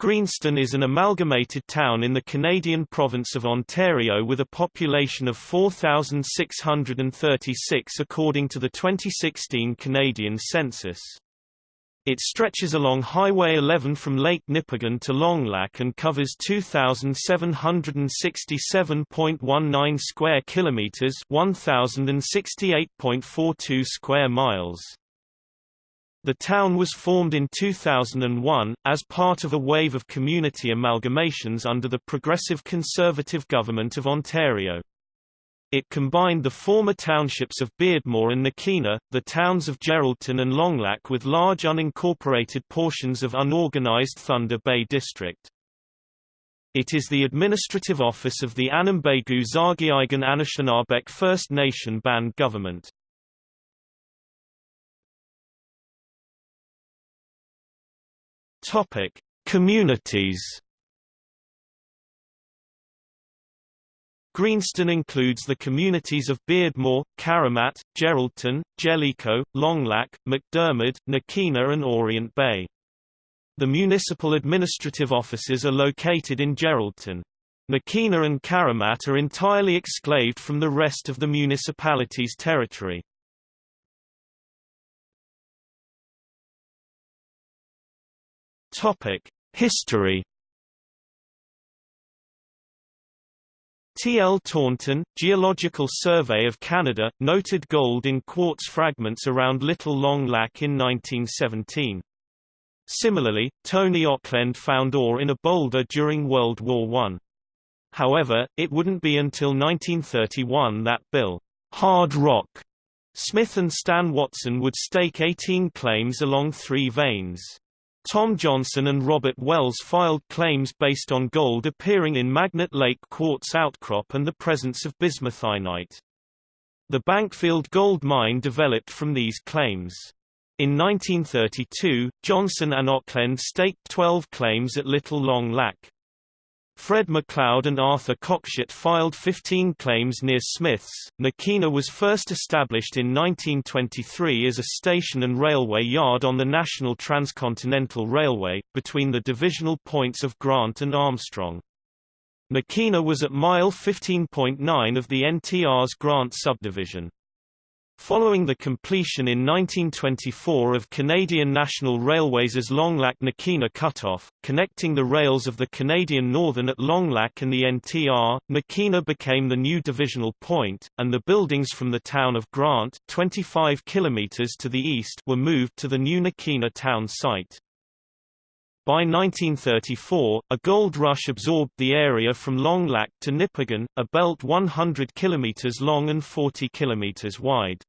Greenstone is an amalgamated town in the Canadian province of Ontario with a population of 4,636 according to the 2016 Canadian census. It stretches along Highway 11 from Lake Nipigon to Long Lac and covers 2767.19 square kilometers, 1068.42 square miles. The town was formed in 2001, as part of a wave of community amalgamations under the Progressive Conservative Government of Ontario. It combined the former townships of Beardmore and Nakina, the towns of Geraldton and Longlac with large unincorporated portions of unorganized Thunder Bay District. It is the administrative office of the Anambegu Zargiigan Anishinaabeg First Nation Band government. Topic: Communities. Greenstone includes the communities of Beardmore, Caramat, Geraldton, Jellicoe, Longlac, McDermott, Nakina and Orient Bay. The municipal administrative offices are located in Geraldton. Nakina and Caramat are entirely exclaved from the rest of the municipality's territory. Topic: History. T. L. Taunton, Geological Survey of Canada, noted gold in quartz fragments around Little Long Lac in 1917. Similarly, Tony Auckland found ore in a boulder during World War I. However, it wouldn't be until 1931 that Bill Hard Rock Smith and Stan Watson would stake 18 claims along three veins. Tom Johnson and Robert Wells filed claims based on gold appearing in Magnet Lake quartz outcrop and the presence of bismuthinite. The Bankfield gold mine developed from these claims. In 1932, Johnson and Auckland staked 12 claims at Little Long Lac. Fred McLeod and Arthur Cockshutt filed 15 claims near Smiths. Nakina was first established in 1923 as a station and railway yard on the National Transcontinental Railway, between the divisional points of Grant and Armstrong. Nakina was at mile 15.9 of the NTR's Grant subdivision. Following the completion in 1924 of Canadian National Railways' Longlac-Nakina cutoff, connecting the rails of the Canadian Northern at Longlac and the NTR, Nakina became the new divisional point, and the buildings from the town of Grant 25 kilometers to the east were moved to the new Nakina town site. By 1934, a gold rush absorbed the area from Long Lac to Nipigon, a belt 100 km long and 40 km wide.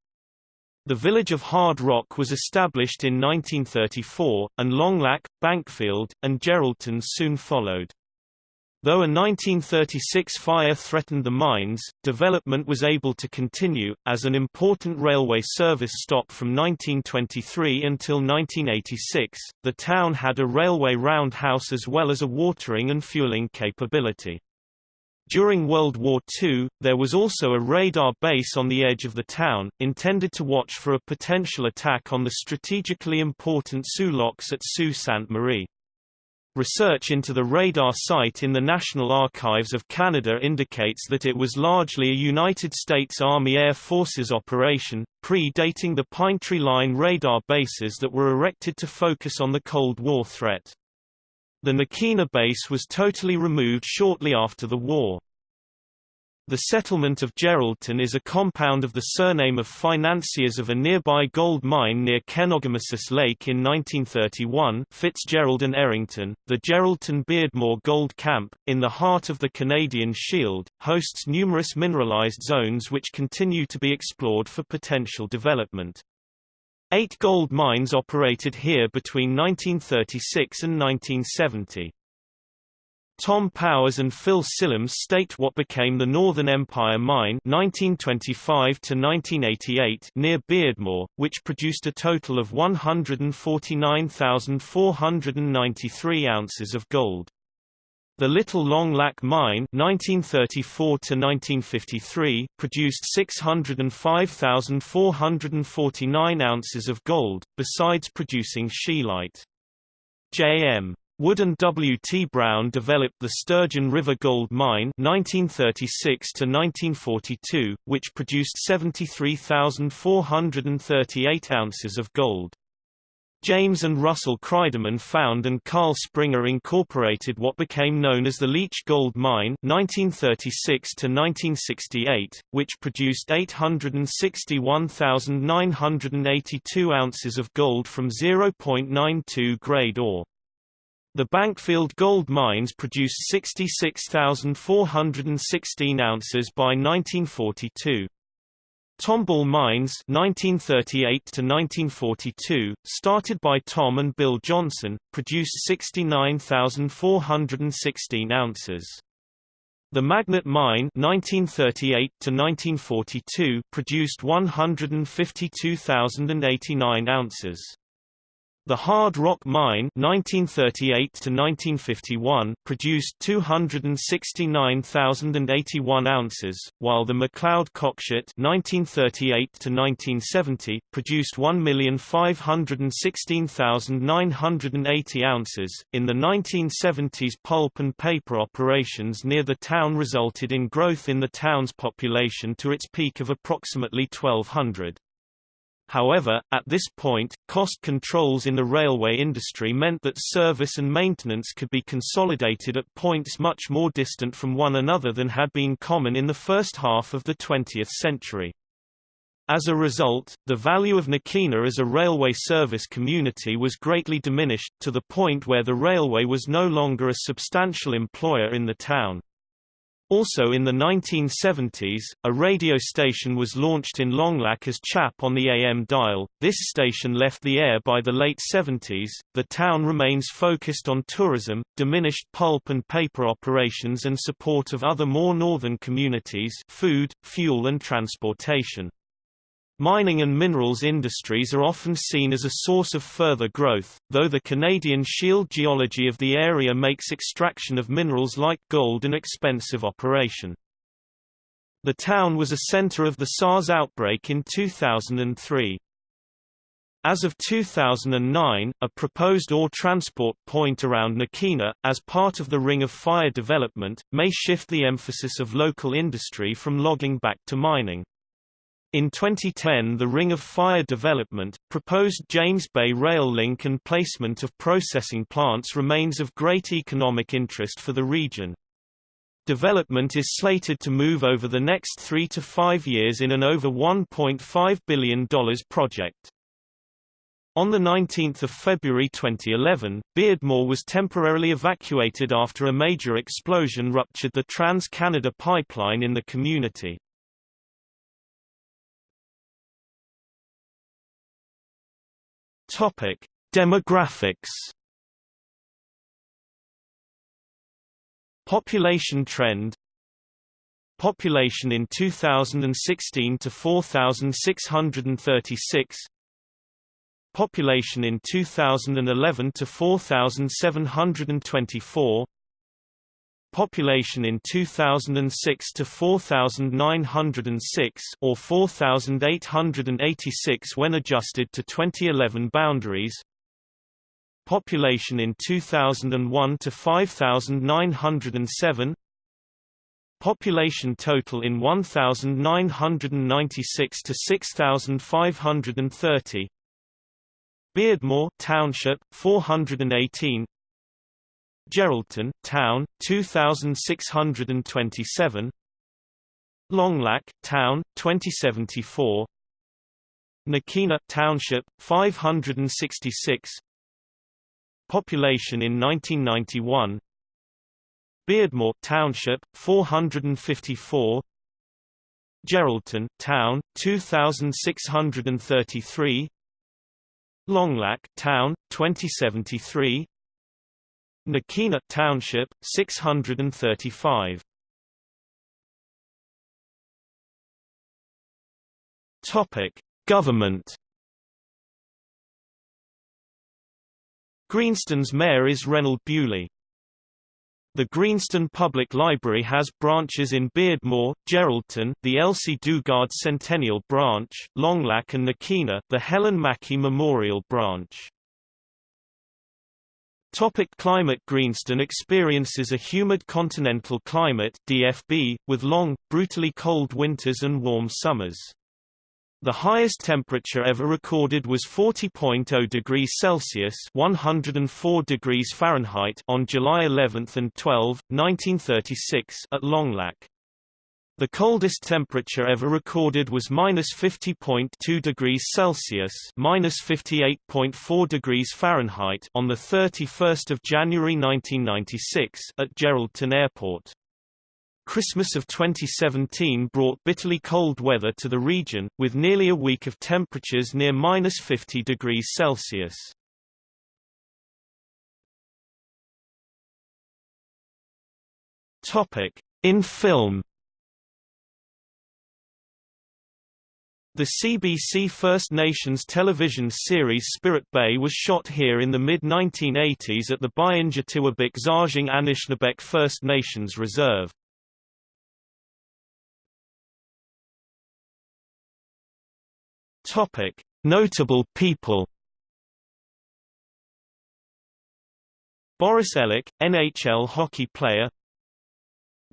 The village of Hard Rock was established in 1934, and Longlac, Bankfield, and Geraldton soon followed. Though a 1936 fire threatened the mines, development was able to continue, as an important railway service stop from 1923 until 1986. The town had a railway roundhouse as well as a watering and fueling capability. During World War II, there was also a radar base on the edge of the town, intended to watch for a potential attack on the strategically important Soo locks at Sault Ste. Marie. Research into the radar site in the National Archives of Canada indicates that it was largely a United States Army Air Forces operation, pre-dating the Pinetree Line radar bases that were erected to focus on the Cold War threat. The Nakina base was totally removed shortly after the war. The settlement of Geraldton is a compound of the surname of financiers of a nearby gold mine near Kenogamisis Lake in 1931 Fitzgerald and Errington. The Geraldton Beardmore Gold Camp, in the heart of the Canadian Shield, hosts numerous mineralized zones which continue to be explored for potential development. Eight gold mines operated here between 1936 and 1970. Tom Powers and Phil Sillems staked what became the Northern Empire Mine 1925 to 1988 near Beardmore, which produced a total of 149,493 ounces of gold. The Little Long Lac Mine 1934 to 1953 produced 605,449 ounces of gold, besides producing scheelite. J.M. Wood and W. T. Brown developed the Sturgeon River Gold Mine 1936 1942, which produced 73,438 ounces of gold. James and Russell Kreideman found and Carl Springer incorporated what became known as the Leitch Gold Mine 1936 1968, which produced 861,982 ounces of gold from 0.92 grade ore. The Bankfield gold mines produced 66,416 ounces by 1942. Tombill Mines 1938 to 1942, started by Tom and Bill Johnson, produced 69,416 ounces. The Magnet Mine 1938 to 1942 produced 152,089 ounces. The Hard Rock Mine 1938 to 1951 produced 269,081 ounces, while the McLeod Cockshutt 1938 to 1970 produced 1,516,980 ounces. In the 1970s pulp and paper operations near the town resulted in growth in the town's population to its peak of approximately 1200. However, at this point, cost controls in the railway industry meant that service and maintenance could be consolidated at points much more distant from one another than had been common in the first half of the 20th century. As a result, the value of Nakina as a railway service community was greatly diminished, to the point where the railway was no longer a substantial employer in the town. Also in the 1970s, a radio station was launched in Longlac as Chap on the AM dial. This station left the air by the late 70s. The town remains focused on tourism, diminished pulp and paper operations and support of other more northern communities, food, fuel and transportation. Mining and minerals industries are often seen as a source of further growth, though the Canadian shield geology of the area makes extraction of minerals like gold an expensive operation. The town was a center of the SARS outbreak in 2003. As of 2009, a proposed ore transport point around Nakina, as part of the Ring of Fire development, may shift the emphasis of local industry from logging back to mining. In 2010 the Ring of Fire development, proposed James Bay rail link and placement of processing plants remains of great economic interest for the region. Development is slated to move over the next three to five years in an over $1.5 billion project. On 19 February 2011, Beardmore was temporarily evacuated after a major explosion ruptured the Trans-Canada pipeline in the community. Topic: Demographics. Population trend. Population in 2016 to 4636. Population in 2011 to 4724 population in 2006 to 4,906 or 4,886 when adjusted to 2011 boundaries. Population in 2001 to 5,907. Population total in 1,996 to 6,530. Beardmore Township 418 Geraldton, Town, 2627 Longlac, Town, 2074 Nakina Township, 566 Population in 1991 Beardmore Township, 454 Geraldton Town, 2633 Longlac Town, 2073 Nakina Township 635 Topic Government Greenstone's mayor is Reynold Bewley. The Greenstone Public Library has branches in Beardmore, Geraldton, the Elsie Dugard Centennial Branch, Longlac and Nakina, the Helen Mackey Memorial Branch. Topic climate Greenstone experiences a humid continental climate DFB, with long, brutally cold winters and warm summers. The highest temperature ever recorded was 40.0 degrees Celsius (104 degrees Fahrenheit) on July 11 and 12, 1936, at Longlac. The coldest temperature ever recorded was minus 50.2 degrees Celsius minus 58.4 degrees Fahrenheit on the 31st of January 1996 at Geraldton Airport. Christmas of 2017 brought bitterly cold weather to the region, with nearly a week of temperatures near minus 50 degrees Celsius. Topic in film. The CBC First Nations television series Spirit Bay was shot here in the mid-1980s at the Byinja Zajing Anishinaabeg First Nations Reserve. Notable people. Boris Elik, NHL hockey player.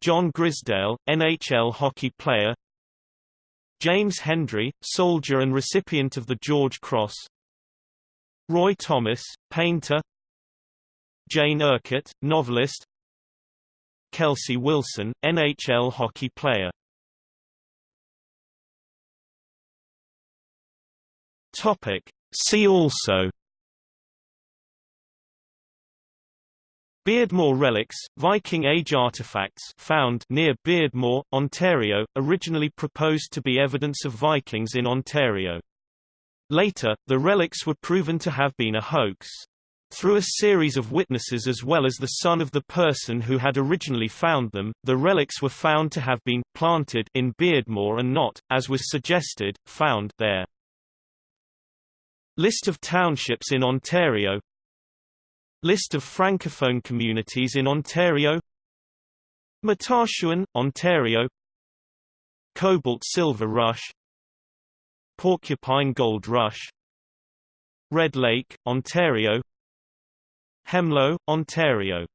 John Grisdale, NHL hockey player. James Hendry, soldier and recipient of the George Cross. Roy Thomas, painter. Jane Urquhart, novelist. Kelsey Wilson, NHL hockey player. Topic. See also Beardmore relics, Viking Age artifacts found near Beardmore, Ontario, originally proposed to be evidence of Vikings in Ontario. Later, the relics were proven to have been a hoax. Through a series of witnesses as well as the son of the person who had originally found them, the relics were found to have been planted in Beardmore and not, as was suggested, found there. List of townships in Ontario List of francophone communities in Ontario. Matachewan, Ontario. Cobalt Silver Rush. Porcupine Gold Rush. Red Lake, Ontario. Hemlo, Ontario